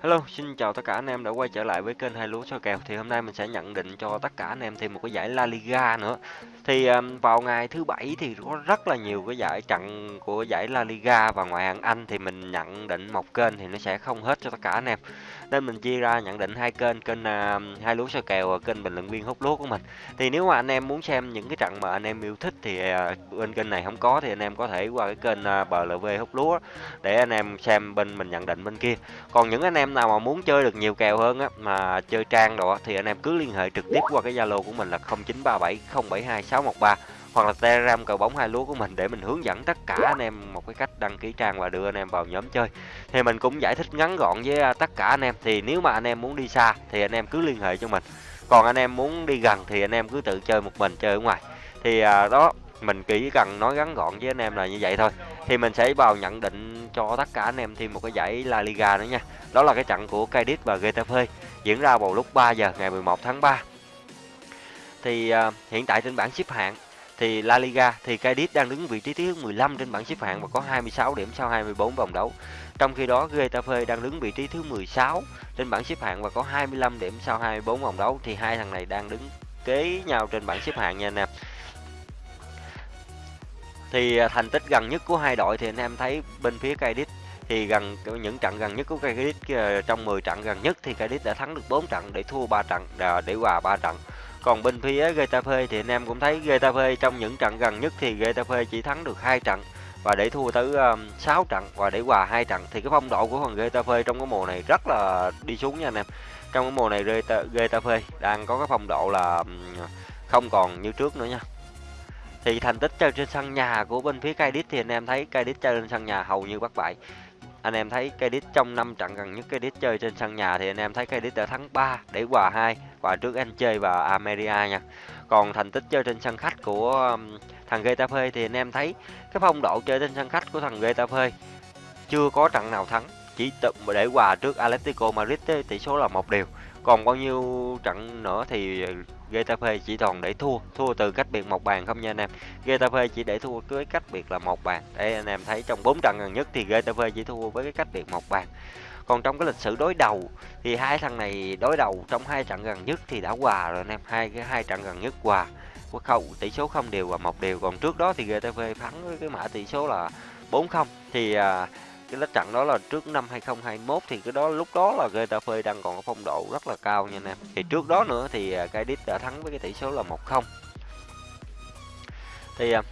Hello, xin chào tất cả anh em đã quay trở lại với kênh Hai Lúa Soi Kèo. Thì hôm nay mình sẽ nhận định cho tất cả anh em thêm một cái giải La Liga nữa. Thì um, vào ngày thứ bảy thì có rất là nhiều cái giải trận của giải La Liga và ngoại hạng Anh thì mình nhận định một kênh thì nó sẽ không hết cho tất cả anh em. Nên mình chia ra nhận định hai kênh, kênh uh, Hai Lúa Soi Kèo và kênh bình luận viên hút lúa của mình. Thì nếu mà anh em muốn xem những cái trận mà anh em yêu thích thì uh, bên kênh này không có thì anh em có thể qua cái kênh à, uh, BLV hút lúa để anh em xem bên mình nhận định bên kia. Còn những anh em nào mà muốn chơi được nhiều kèo hơn á mà chơi trang đồ thì anh em cứ liên hệ trực tiếp qua cái Zalo của mình là 613 hoặc là Telegram cờ bóng hai lúa của mình để mình hướng dẫn tất cả anh em một cái cách đăng ký trang và đưa anh em vào nhóm chơi. Thì mình cũng giải thích ngắn gọn với à, tất cả anh em thì nếu mà anh em muốn đi xa thì anh em cứ liên hệ cho mình. Còn anh em muốn đi gần thì anh em cứ tự chơi một mình chơi ở ngoài. Thì à, đó mình chỉ cần nói ngắn gọn với anh em là như vậy thôi thì mình sẽ vào nhận định cho tất cả anh em thêm một cái giải La Liga nữa nha đó là cái trận của Cadiz và Getafe diễn ra vào lúc 3 giờ ngày 11 tháng 3 thì uh, hiện tại trên bảng xếp hạng thì La Liga thì Cadiz đang đứng vị trí thứ 15 trên bảng xếp hạng và có 26 điểm sau 24 vòng đấu. Trong khi đó Getafe đang đứng vị trí thứ 16 trên bảng xếp hạng và có 25 điểm sau 24 vòng đấu thì hai thằng này đang đứng kế nhau trên bảng xếp hạng nha anh em thì à, thành tích gần nhất của hai đội thì anh em thấy bên phía Cadiz thì gần những trận gần nhất của Cadiz ờ, trong 10 trận gần nhất thì Cadiz đã thắng được 4 trận để thua 3 trận à, để hòa 3 trận. Còn bên phía Getafe thì anh em cũng thấy Getafe trong những trận gần nhất thì Getafe chỉ thắng được hai trận và để thua tới um, 6 trận và để hòa hai trận thì cái phong độ của thằng Getafe trong cái mùa này rất là đi xuống nha anh em. Trong cái mùa này Getafe đang có cái phong độ là um, không còn như trước nữa nha thì thành tích chơi trên sân nhà của bên phía Cadiz thì anh em thấy Cadiz chơi trên sân nhà hầu như bất bại anh em thấy Cadiz trong năm trận gần nhất Cadiz chơi trên sân nhà thì anh em thấy Cadiz đã thắng 3 để hòa 2 và trước anh chơi và Ameria nha. Còn thành tích chơi trên sân khách của um, thằng Getafe thì anh em thấy cái phong độ chơi trên sân khách của thằng Getafe chưa có trận nào thắng, chỉ để hòa trước Atletico Madrid tỷ số là một điều. Còn bao nhiêu trận nữa thì Getafe chỉ toàn để thua, thua từ cách biệt một bàn không nha anh em. Getafe chỉ để thua với cách biệt là một bàn. Đây anh em thấy trong 4 trận gần nhất thì Getafe chỉ thua với cái cách biệt một bàn. Còn trong cái lịch sử đối đầu thì hai thằng này đối đầu trong hai trận gần nhất thì đã hòa rồi anh em, hai cái hai trận gần nhất hòa. Không tỷ số không đều và một đều. Còn trước đó thì Getafe thắng với cái mã tỷ số là 4-0 thì à, cái lết trận đó là trước năm 2021 thì cái đó lúc đó là Getafe đang còn có phong độ rất là cao nha anh em. Thì trước đó nữa thì à, Cadiz đã thắng với cái tỷ số là 1-0. Thì à,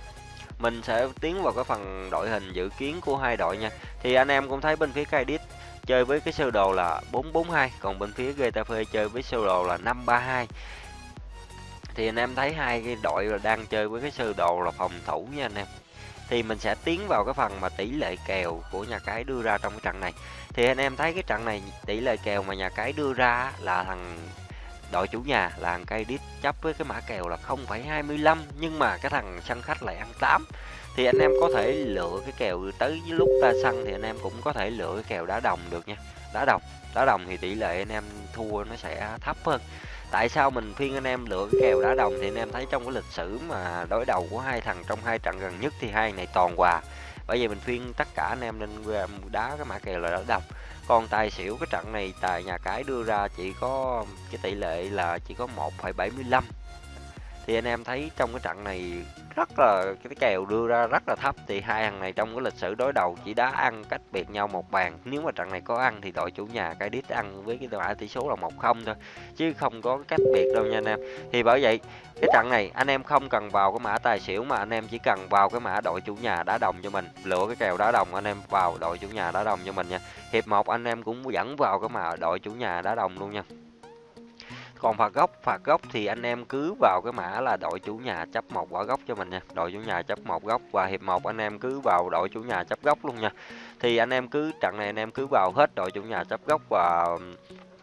mình sẽ tiến vào cái phần đội hình dự kiến của hai đội nha. Thì anh em cũng thấy bên phía Cadiz chơi với cái sơ đồ là 442, còn bên phía Getafe chơi với sơ đồ là 532. Thì anh em thấy hai cái đội là đang chơi với cái sơ đồ là phòng thủ nha anh em thì mình sẽ tiến vào cái phần mà tỷ lệ kèo của nhà cái đưa ra trong cái trận này. Thì anh em thấy cái trận này tỷ lệ kèo mà nhà cái đưa ra là thằng đội chủ nhà là thằng cây đít chấp với cái mã kèo là 0,25 nhưng mà cái thằng sân khách lại ăn 8 thì anh em có thể lựa cái kèo tới lúc ra sân thì anh em cũng có thể lựa cái kèo đá đồng được nha. Đá đồng đá đồng thì tỷ lệ anh em thua nó sẽ thấp hơn tại sao mình khuyên anh em lựa cái kèo đá đồng thì anh em thấy trong cái lịch sử mà đối đầu của hai thằng trong hai trận gần nhất thì hai này toàn hòa bởi vì mình khuyên tất cả anh em nên đá cái mã kèo là đá đồng. Còn tài xỉu cái trận này tài nhà cái đưa ra chỉ có cái tỷ lệ là chỉ có 1,75 thì anh em thấy trong cái trận này rất là, cái kèo đưa ra rất là thấp. Thì hai thằng này trong cái lịch sử đối đầu chỉ đá ăn cách biệt nhau một bàn. Nếu mà trận này có ăn thì đội chủ nhà cái đít ăn với cái mã tỷ số là một không thôi, chứ không có cách biệt đâu nha anh em. Thì bởi vậy, cái trận này anh em không cần vào cái mã tài xỉu mà anh em chỉ cần vào cái mã đội chủ nhà đá đồng cho mình. Lựa cái kèo đá đồng anh em vào đội chủ nhà đá đồng cho mình nha. Hiệp một anh em cũng dẫn vào cái mã đội chủ nhà đá đồng luôn nha còn phạt góc phạt góc thì anh em cứ vào cái mã là đội chủ nhà chấp một quả góc cho mình nha. Đội chủ nhà chấp một góc và hiệp một anh em cứ vào đội chủ nhà chấp góc luôn nha. Thì anh em cứ trận này anh em cứ vào hết đội chủ nhà chấp góc và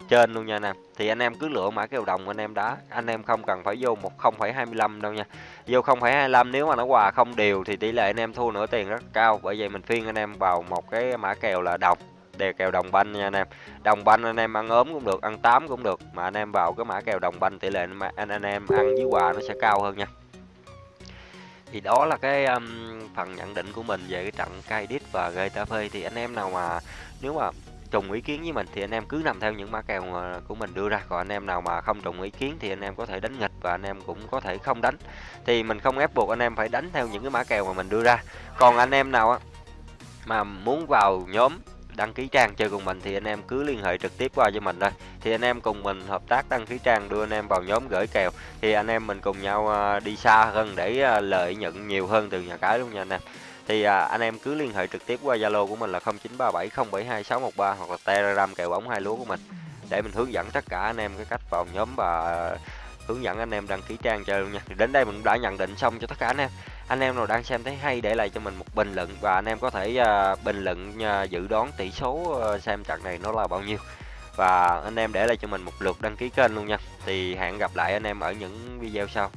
trên luôn nha anh em. Thì anh em cứ lựa mã kèo đồng anh em đá. Anh em không cần phải vô một 0,25 đâu nha. Vô 0,25 nếu mà nó hòa không đều thì tỷ lệ anh em thua nửa tiền rất cao. Bởi vậy mình phiên anh em vào một cái mã kèo là đồng đề kèo đồng banh nha anh em đồng banh anh em ăn ốm cũng được ăn tám cũng được mà anh em vào cái mã kèo đồng banh tỷ lệ anh anh em ăn với quà nó sẽ cao hơn nha thì đó là cái um, phần nhận định của mình về cái trận Cadiz và Getafe thì anh em nào mà nếu mà trùng ý kiến với mình thì anh em cứ nằm theo những mã kèo của mình đưa ra còn anh em nào mà không trùng ý kiến thì anh em có thể đánh nghịch và anh em cũng có thể không đánh thì mình không ép buộc anh em phải đánh theo những cái mã kèo mà mình đưa ra còn anh em nào á mà muốn vào nhóm đăng ký trang chơi cùng mình thì anh em cứ liên hệ trực tiếp qua cho mình thôi. Thì anh em cùng mình hợp tác đăng ký trang đưa anh em vào nhóm gửi kèo. Thì anh em mình cùng nhau à, đi xa hơn để à, lợi nhuận nhiều hơn từ nhà cái luôn nha anh em. Thì à, anh em cứ liên hệ trực tiếp qua Zalo của mình là 0937072613 hoặc là Telegram kèo bóng hai lúa của mình. Để mình hướng dẫn tất cả anh em cái cách vào nhóm và à, hướng dẫn anh em đăng ký trang chơi luôn nha. Thì đến đây mình đã nhận định xong cho tất cả anh em anh em nào đang xem thấy hay để lại cho mình một bình luận và anh em có thể uh, bình luận uh, dự đoán tỷ số uh, xem trận này nó là bao nhiêu. Và anh em để lại cho mình một lượt đăng ký kênh luôn nha. Thì hẹn gặp lại anh em ở những video sau.